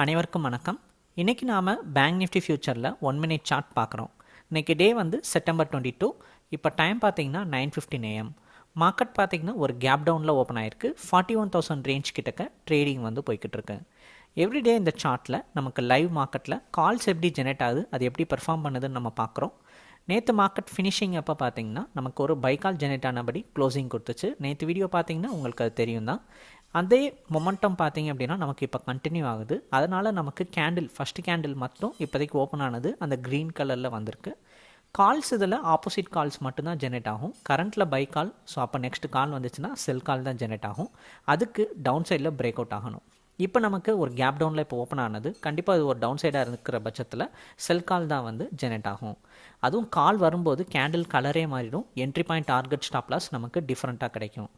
அனைவருக்கும் வணக்கம். இன்றைக்கி நாம் பேங்க் நிஃப்டி ஃபியூச்சரில் ஒன் மினிட் சார்ட் பார்க்குறோம். இன்றைக்கி டே வந்து செப்டம்பர் டுவெண்ட்டி டூ இப்போ டைம் பார்த்தீங்கன்னா நைன் ஃபிஃப்டின் ஏஎம் மார்க்கெட் பார்த்தீங்கன்னா ஒரு கேப் டவுனில் ஓப்பன் ஆயிருக்கு. ஃபார்ட்டி ஒன் தௌசண்ட் ரேஞ்ச் கிட்டக்க ட்ரேடிங் வந்து போய்கிட்டு இருக்கு. எவ்ரிடே இந்த சார்ட்டில் நமக்கு லைவ் மார்க்கெட்டில் கால்ஸ் எப்படி ஜெனரேட் ஆகுது அது எப்படி பெர்ஃபார்ம் பண்ணுதுன்னு நம்ம பார்க்குறோம். நேற்று மார்க்கெட் ஃபினிஷிங் அப்போ பார்த்தீங்கன்னா நமக்கு ஒரு பைக்கால் ஜெனரேட் ஆனபடி க்ளோசிங் கொடுத்துச்சு. நேற்று வீடியோ பார்த்தீங்கன்னா உங்களுக்கு அது தெரியும் தான் அதே மொமெண்டம் பார்த்தீங்க அப்படின்னா நமக்கு இப்போ கண்டினியூ ஆகுது. அதனால் நமக்கு கேண்டில் ஃபஸ்ட்டு கேண்டில் மட்டும் இப்போதைக்கு ஓப்பன் ஆனது அந்த க்ரீன் கலரில் வந்திருக்கு. கால்ஸ் இதில் ஆப்போசிட் கால்ஸ் மட்டும்தான் ஜெனரேட் ஆகும். கரண்ட்டில் பை கால் ஸோ அப்போ நெக்ஸ்ட் கால் வந்துச்சுன்னா செல் கால் தான் ஜெனரேட் ஆகும். அதுக்கு டவுன் சைடில் பிரேக் அவுட் ஆகணும். இப்போ நமக்கு ஒரு கேப் டவுனில் இப்போ ஓப்பன் ஆனது. கண்டிப்பாக அது ஒரு டவுன் சைடாக இருக்கிற பட்சத்தில் செல் கால் தான் வந்து ஜெனரேட் ஆகும். அதுவும் கால் வரும்போது கேண்டில் கலரே மாறிடும். என்ட்ரி பாயிண்ட் டார்கெட் ஸ்டாப்லாஸ் நமக்கு டிஃப்ரெண்ட்டாக கிடைக்கும்.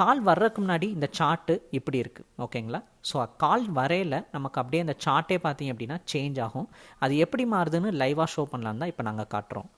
கால் வர்றதுக்கு முன்னாடி இந்த சார்ட்டு இப்படி இருக்குது ஓகேங்களா ஸோ கால் வரையில் நமக்கு அப்படியே அந்த சார்ட்டே பார்த்தீங்க அப்படின்னா சேஞ்ச் ஆகும். அது எப்படி மாறுதுன்னு லைவாக ஷோ பண்ணலான்னு தான் இப்போ நாங்கள் காட்டுறோம்.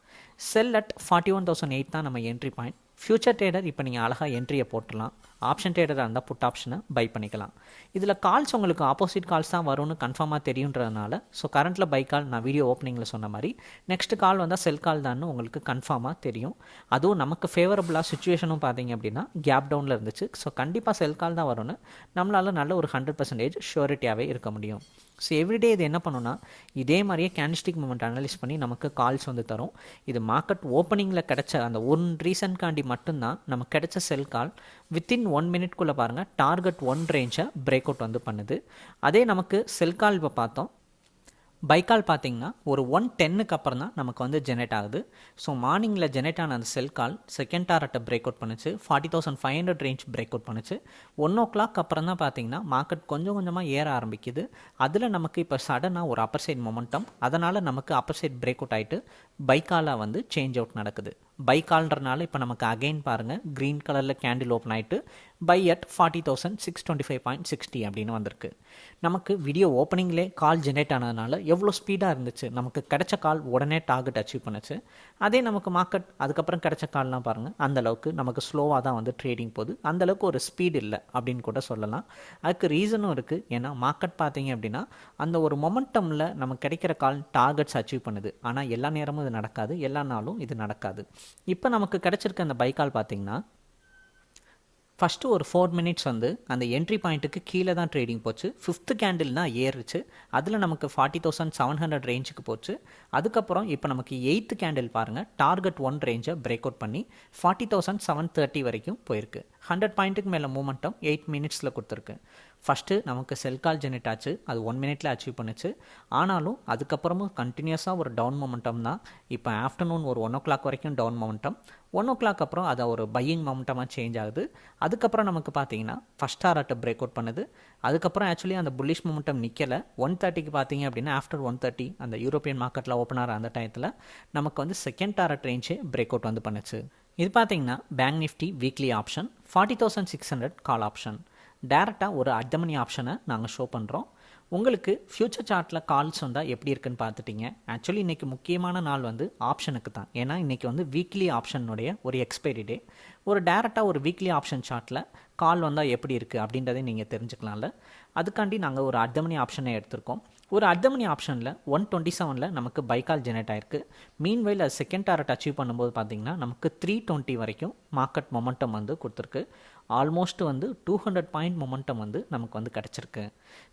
Sell at forty one thousand eight தான் நம்ம என்ட்ரி பாயிண்ட் ஃபியூச்சர் ட்ரேடர் இப்போ நீங்கள் அழகாக என்ட்ரியை போட்டுடலாம். ஆப்ஷன் ட்ரேடராக இருந்தால் புட் ஆப்ஷனை பை பண்ணிக்கலாம். இதில் கால்ஸ் உங்களுக்கு ஆப்போசிட் கால்ஸ் தான் வரும்னு கன்ஃபார்மாக தெரியுன்றதுனால ஸோ கரண்ட்டில் பை கால் நான் வீடியோ ஓப்பனிங்கில் சொன்ன மாதிரி நெக்ஸ்ட் கால் வந்தால் செல் கால் தான் உங்களுக்கு கன்ஃபார்மாக தெரியும். அதுவும் நமக்கு ஃபேவரபுளாக சுச்சுவேஷனும் பார்த்தீங்க அப்படின்னா கேப் டவுனில் இருந்துச்சு. ஸோ கண்டிப்பாக செல் கால் தான் வரும்னு நம்மளால் நல்ல ஒரு ஹண்ட்ரட் பர்சன்டேஜ் ஷூரிட்டியாகவே இருக்க முடியும். ஸோ எவ்ரிடே இது என்ன பண்ணுன்னா இதே மாதிரியே கேண்டிஸ்டிக் மூமெண்ட் அனலைஸ் பண்ணி நமக்கு கால்ஸ் வந்து தரும். இது மார்க்கெட் ஓப்பனிங்கில் கிடச்ச அந்த ஒன் ரீசன்காண்டி மட்டும்தான் நமக்கு கிடைச்ச செல் கால் வித்தின் ஒன் மினிட்குள்ளே பாருங்கள் டார்கெட் ஒன் ரேஞ்சை பிரேக் அவுட் வந்து பண்ணுது. அதே நமக்கு செல் கால் இப்போ பார்த்தோம். பைக்கால் பார்த்தீங்கன்னா ஒரு ஒன் டென்னுக்கு அப்புறம் தான் நமக்கு வந்து ஜெனரேட் ஆகுது. ஸோ மார்னிங்கில் ஜெனரேட் ஆன அந்த செல் கால் செகண்ட் டாரட்டை பிரேக் அவுட் பண்ணுச்சு. Forty thousand five hundred range break out பண்ணுச்சு. ஒன் ஓ கிளாக் அப்புறம் தான் பார்த்தீங்கன்னா மார்க்கெட் கொஞ்சம் கொஞ்சமாக ஏற ஆரம்பிக்குது. அதில் நமக்கு இப்போ சடனாக ஒரு அப்பர் சைட் மொமெண்டம் அதனால் நமக்கு அப்பர் சைட் பிரேக் அவுட் ஆகிட்டு பைக்காலாக வந்து சேஞ்ச் அவுட் நடக்குது. பைக்கால்ன்றனால இப்போ நமக்கு அகைன் பாருங்கள் க்ரீன் கலரில் கேண்டில் ஓப்பன் ஆகிட்டு buy at forty thousand six twenty five point sixty அப்படின்னு வந்திருக்கு. நமக்கு வீடியோ ஓப்பனிங்லே கால் ஜென்ரேட் ஆனதுனால எவ்வளோ ஸ்பீடாக இருந்துச்சு? நமக்கு கிடைச்ச கால் உடனே டார்கெட் அச்சீவ் பண்ணுச்சு. அதே நமக்கு மார்க்கெட் அதுக்கப்புறம் கிடைச்ச கால்லாம் பாருங்கள் அந்தளவுக்கு நமக்கு ஸ்லோவாக தான் வந்து ட்ரேடிங் போகுது. அந்தளவுக்கு ஒரு ஸ்பீட் இல்லை அப்படின்னு கூட சொல்லலாம். அதுக்கு ரீசனும் இருக்குது ஏன்னா மார்க்கெட் பார்த்தீங்க அப்படின்னா அந்த ஒரு மொமெண்டமில் நமக்கு கிடைக்கிற கால் டார்கெட்ஸ் அச்சீவ் பண்ணுது. ஆனால் எல்லா நேரமும் இது நடக்காது. எல்லா நாளும் இது நடக்காது. இப்போ நமக்கு கிடச்சிருக்க அந்த பைக்கால் பார்த்தீங்கன்னா ஃபஸ்ட்டு ஒரு ஃபோர் மினிட்ஸ் வந்து அந்த என்ட்ரி பாயிண்ட்டுக்கு கீழே தான் ட்ரேடிங் போச்சு. ஃபிஃப்த்து கேண்டில் தான் ஏறுச்சு. அதில் நமக்கு ஃபார்ட்டி தௌசண்ட் செவன் ஹண்ட்ரட் ரேஞ்சுக்கு போச்சு. அதுக்கப்புறம் இப்போ நமக்கு எயித்து கேண்டில் பாருங்கள் டார்கெட் ஒன் ரேஞ்சை பிரேக் அவுட் பண்ணி ஃபார்ட்டி தௌசண்ட் செவன் தேர்ட்டி வரைக்கும் போயிருக்கு. ஹண்ட்ரட் பாயிண்ட்டுக்கு மேலே மூமெண்ட்டும் எயிட் மினிட்ஸில் கொடுத்துருக்கு. ஃபஸ்ட்டு நமக்கு செல் கால் ஜெனரேட் ஆச்சு. அது ஒன் மினிட்ல அச்சீவ் பண்ணுச்சு. ஆனாலும் அதுக்கப்புறமும் கண்டினியூஸாக ஒரு டவுன் மொமெண்டம் தான். இப்போ ஆஃப்டர்நூன் ஒரு ஒன் ஓ கிளாக் வரைக்கும் down momentum one o'clock அப்புறம் அதை ஒரு பையிங் மொமெண்டமாக சேஞ்ச் ஆகுது. அதுக்கப்புறம் நமக்கு பார்த்தீங்கன்னா ஃபஸ்ட் ஆர்ட்டை பிரேக் அவுட் பண்ணுது. அதுக்கப்புறம் ஆக்சுவலி அந்த புல்லிஷ் மொமெண்டம் நிற்கலை ஒன் தேர்ட்டிக்கு பார்த்தீங்க அப்படின்னா ஆஃப்டர் ஒன் தேர்ட்டி அந்த யூரோப்பியன் மார்க்கெட்டில் ஓப்பன் ஆகிற அந்த டயத்தில் நமக்கு வந்து செகண்ட் ஆர்ட் ரேஞ்சே பிரேக் அவுட் வந்து பண்ணுச்சு. இது பார்த்தீங்கன்னா bank Nifty weekly option forty thousand six hundred call option டேரெக்டாக ஒரு அட்டமணி ஆப்ஷனை நாங்கள் ஷோ பண்ணுறோம் உங்களுக்கு ஃப்யூச்சர் சார்ட்டில் கால்ஸ் வந்தால் எப்படி இருக்குன்னு பார்த்துட்டிங்க. ஆக்சுவலி இன்றைக்கி முக்கியமான நாள் வந்து ஆப்ஷனுக்கு தான். ஏன்னா இன்றைக்கி வந்து வீக்லி ஆப்ஷனுடைய ஒரு எக்ஸ்பைரி டே ஒரு டேரெக்டாக ஒரு வீக்லி ஆப்ஷன் சார்ட்டில் கால் வந்தால் எப்படி இருக்குது அப்படின்றதையும் நீங்கள் தெரிஞ்சுக்கலாம்ல. அதுக்காண்டி நாங்கள் ஒரு அர்த்தமணி ஆப்ஷனை எடுத்திருக்கோம். ஒரு அர்த்தமணி ஆப்ஷனில் ஒன் டுவெண்ட்டி செவனில் நமக்கு பைக்கால் ஜெனரேட் ஆயிருக்கு. மீன் அது செகண்ட் டாரட் அச்சீவ் பண்ணும்போது பார்த்திங்கன்னா நமக்கு த்ரீ டுவெண்ட்டி வரைக்கும் மார்க்கெட் மொமெண்டம் வந்து கொடுத்துருக்கு. ஆல்மோஸ்ட் வந்து டூ ஹண்ட்ரட் பாயிண்ட் மொமெண்டம் வந்து நமக்கு வந்து கிடச்சிருக்கு.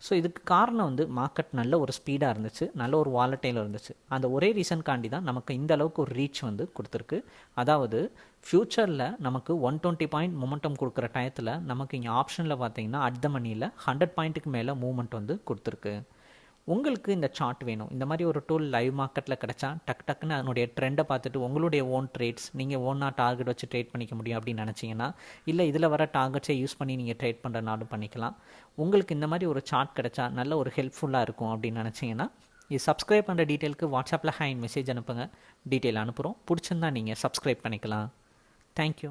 ஸோ இதுக்கு காரணம் வந்து மார்க்கெட் நல்ல ஒரு ஸ்பீடாக இருந்துச்சு. நல்ல ஒரு வாலட்டையில் இருந்துச்சு. அந்த ஒரே ரீசன்காண்டி தான் நமக்கு இந்த அளவுக்கு ஒரு ரீச் வந்து கொடுத்துருக்கு. அதாவது ஃப்யூச்சரில் நமக்கு ஒன் டுவெண்ட்டி பாயிண்ட் மொமெண்டம் கொடுக்குற டயத்தில் நமக்கு இங்கே ஆப்ஷனில் பார்த்தீங்கன்னா அட் த மணியில் ஹண்ட்ரட் பாயிண்ட்டுக்கு மேலே மூவ்மெண்ட் வந்து கொடுத்துருக்கு. உங்களுக்கு இந்த சார்ட் வேணும். இந்த மாதிரி ஒரு டூல் லைவ் மார்க்கெட்டில் கிடச்சா டக் டக்குன்னு அதனுடைய ட்ரெண்டை பார்த்துட்டு உங்களுடைய ஓன் ட்ரேட்ஸ் நீங்கள் ஓனாக டார்கெட் வச்சு ட்ரேட் பண்ணிக்க முடியும் அப்படின்னு நினச்சிங்கன்னா இல்லை இதில் வர டார்கெட்ஸை யூஸ் பண்ணி நீங்கள் ட்ரேட் பண்ணுறனாலும் பண்ணிக்கலாம். உங்களுக்கு இந்த மாதிரி ஒரு சார்ட் கிடச்சா நல்ல ஒரு ஹெல்ப்ஃபுல்லாக இருக்கும் அப்படின்னு நினச்சிங்கன்னா இது சப்ஸ்கிரைப் பண்ணுற டீட்டெயிலுக்கு வாட்ஸ்அப்பில் ஹேண்ட் மெசேஜ் அனுப்புங்க. டீட்டெயில் அனுப்புகிறோம் பிடிச்சிருந்தா நீங்கள் சப்ஸ்கிரைப் பண்ணிக்கலாம். தேங்க்யூ